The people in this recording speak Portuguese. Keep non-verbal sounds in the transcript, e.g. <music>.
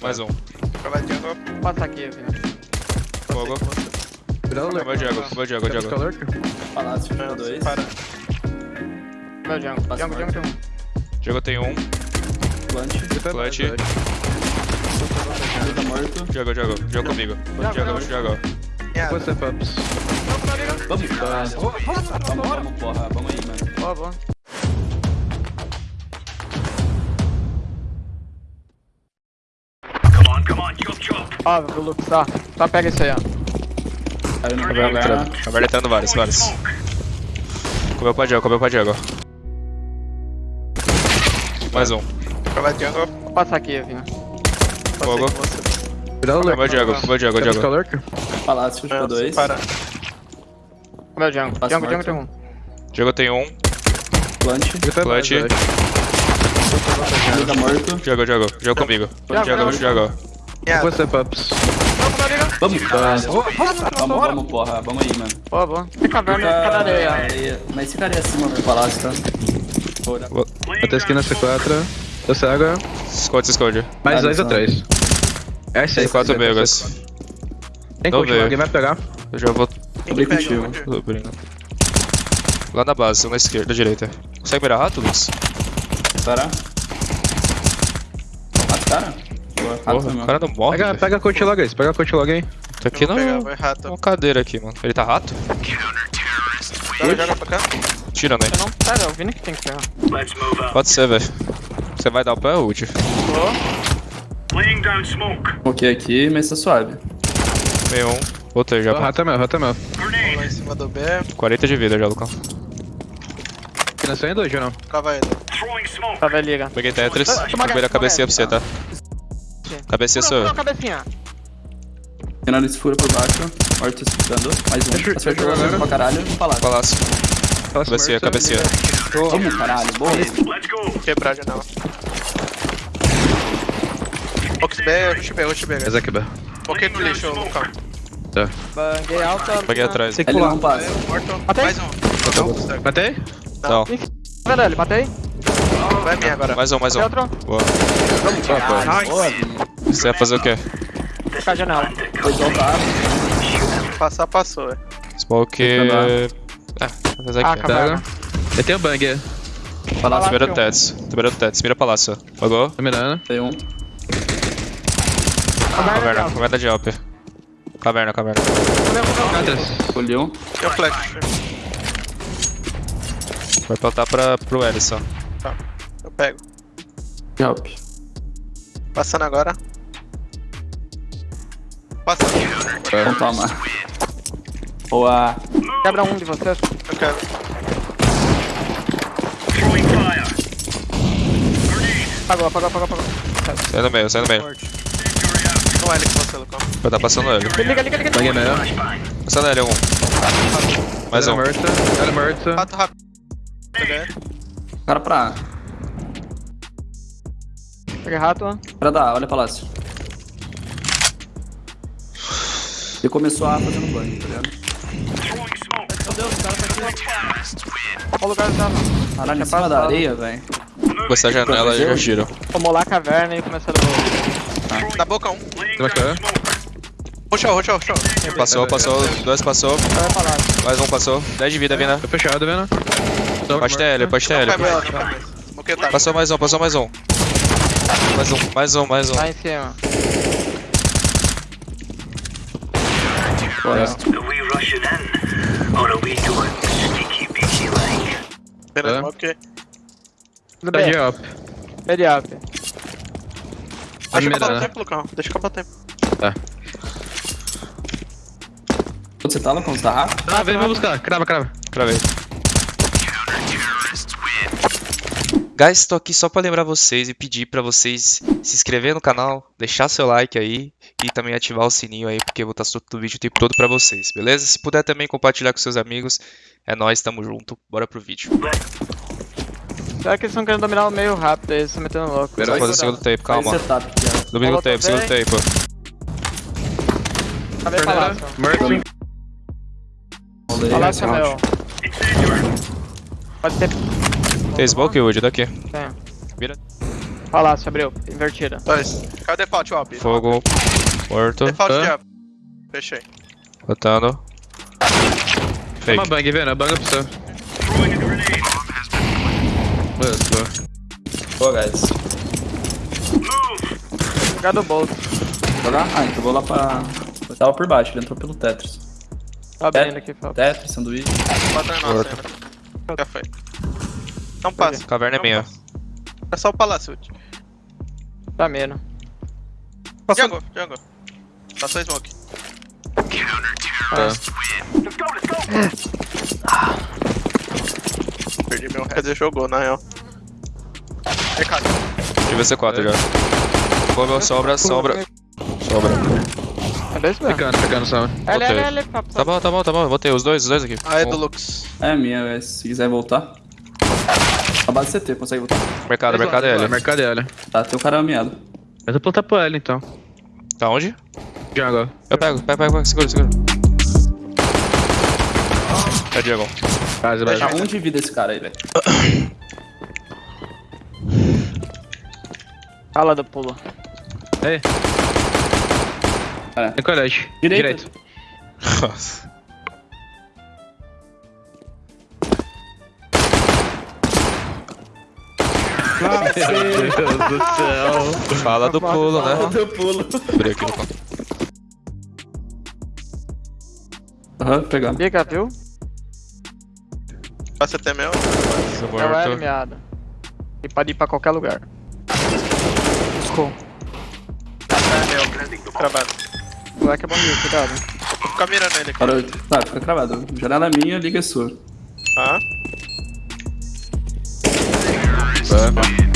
Mais um. Vou aqui, velho. Fogo. boa. Cuidado, Lurk. Meu Diego, meu Diego, Diego. Palácio, tem dois. Para. Meu Diego, Diego, Diego tem um. Diego tem um. Plant. Plant. comigo. Tá morto. Diego, Diego, Diego comigo. Diego, Diego. Quantos tempo? Ups. Vamos, vamos, vamos, porra. Vamos aí, mano. Boa, boa. Ó, o Lux, ó. Só pega isso aí, ó. Lugar. entrando. Entrando vários, vários. Comeu pra Diego, comeu pra Diego. Mais um. Vai jungle. Vou passar aqui, Vini. Fogo. Cuidado, lurk. Comeu Diego, comeu Diego, Quer buscar Diego. lurk? Palácio, fica dois. Para. Meu jungle. Passa Jungle, morto. jungle, jungle. Diego tem um. Plant. Tá morto. Diego, Diego. Diego comigo. Diego. Diego. Depois step ups. Vamos. Vamos, vamos, porra. Vamos aí, mano. Boa, boa. Tem Fica fica na areia. areia. Mas ficaria acima do palácio, tá? Bora. Até esquina C4. Eu cego. Esconde, esconde. Mais dois. É. C4 seis, Vegas. seis. Tem Não coach, veio. alguém vai pegar. Eu já vou Abri contigo. abrindo. Lá na base, um na esquerda, direita. Consegue mirar rato? Para. Mata o cara. Boa. Rato Porra, o cara não morre. Pega, pega coach logo aí. Pega a coach logo aí. Tá aqui Vou na rato. uma cadeira aqui, mano. Ele tá rato? Joga, joga pra cá. Tira, né? Eu não pega, é o Vini que tem que pegar. Pode ser, velho. Você vai dar o pé, ult? Ok aqui, mas tá suave. Meio um. Voltei já. Rata meu, rata meu. Lá em cima do B. 40 de vida já, Lucão. Esquina C ainda hoje ou não? Cava ele. Tá, vai, liga. Peguei Tetris. Toma Peguei a gás, cabecinha pra você, tá? Cabecinha sou eu. cabecinha. Finaliza fura por baixo. Morto escutando. Mais um. Acertou, acertou pra caralho. Palácio. Palácio. Smurf, cabecinha. Vamos, caralho. Boa. Quebrar a janela. Box B, rush B, rush B. Aqui, B. Ok no lixo, Lucão. Banguei alta. Peguei atrás. Tem que Ele pular. não passa. Matei. Mais um. Matei? Não. Velho, ele matei. Vai bem agora. Mais um, mais um. Outro. Boa. Boa, Vini. Você vai fazer o quê? Fica a janela. Foi soltar. Passar, passou, é. Smoke. Ah, vou fazer Ah, aqui. caverna. Pega. Eu tenho bang. Tô Palácio. Tets. Tô mirando Tets. Mira palácio. Pagou? Tô mirando. Tem um. Caverna. Caverna de Alp. Caverna, caverna. Atlas. Colheu. Tem o flash. Vai plantar pra, pro L só. Tá. Eu pego. Help. Passando agora. Passando. Então toma. Boa. Quebra um de vocês. Eu quero. Apagou, apagou, apagou, apagou. Sai no meio, sai no meio. Não é ele que você, Lucão. Vai tá passando ele. Liga, liga, liga. Bang é meu. Passando ele, um. Mais um. morta. Ela morta. Rato rápido. Peguei. Cara pra A. Peguei rato. Pra dar, olha palácio. Ele começou a fazendo banho, tá ligado? Qual lugar tá? Caralho, em cima da areia, velho. Da janela e já giro. Tomou lá a caverna e começou a Na boca um. Tem mais cara? Roxou, roxou, roxou. Passou, passou. Dois passou. Vai. Mais um passou. 10 de vida, Vina. Tô fechado, vendo? Pode ter L, pode ter Não L. cai mais, não cai mais. Ok, tá. Passou mais um, passou mais um. Mais um, mais um, mais um. Lá em cima. Like? Beleza, É. ok. Tá de up. Ele up. Deixa acabar o mirando. tempo, Lucão. Deixa acabar o tempo. Tá. Onde você tá, Lucão? Você tá rápido? Ah, vem me buscar. Crava, crava. Pra ver. Guys, tô aqui só pra lembrar vocês e pedir pra vocês se inscrever no canal, deixar seu like aí e também ativar o sininho aí, porque eu vou estar soltando vídeo o tempo todo pra vocês, beleza? Se puder também compartilhar com seus amigos, é nóis, tamo junto, bora pro vídeo. Será que eles estão querendo dominar o meio rápido aí, eles estão metendo louco. Vou fazer o segundo tape, calma. Setup aqui, ó. Do segundo tape, segundo tape. O palácio? Mercy. Rolei. Palácio é meu. Pode ter. Tem smoke, Wood, daqui. Tem. Vira. Palácio, abriu. Invertida. Dois. Cadê default, Op? Fogo. Morto. Default de Op. Fechei. Botando. Fake. Uma bang, vendo? Bang pra você. Isso. Boa, guys. Jogar do Bolt. Jogar? Ah, então vou lá pra... Eu tava por baixo, ele entrou pelo Tetris. Tá abrindo aqui, Fábio. Tetris, sanduíche. Bota em nossa ainda. Já foi. Não passa. Caverna é Não minha. passa. É só o palácio. Tá menos. Jungle, jungle. Passou smoke. Perdi meu head. Quer dizer, jogou, na real. Recado. Tive C4 já. Fogo, sobra, sobra. Sobra. É dois mesmo. Ficando, ficando. L, L, Fábio. Tá bom, tá bom, tá bom. Botei os dois, os dois aqui. Ah, é Um. do Lux. É minha, guys. Se quiser voltar. A base CT, consegue voltar. Mercado, mercado é L. Mercado é L. Tá, tem o cara ameado. Eu tô plantar pro L então. Tá onde? Jungle. Eu pego, pega, pega, pega, segura, segura. É Diego. Tá um de vida esse cara aí, velho. <coughs> <coughs> Fala do pulo. Ei. É. Tem colete. Direito. Nossa. Meu Deus do céu. Fala do pulo, né? Deu pulo. Abri aqui no canto. Aham, pegar. Bica, viu? Passa até meu. Sou É meado. E pode ir pra qualquer lugar. É meu. Cravado. O moleque é bom de cuidado. Vou ficar mirando ele aqui. Parou. Tá, fica cravado. Janela minha, liga sua. Ah. Tá.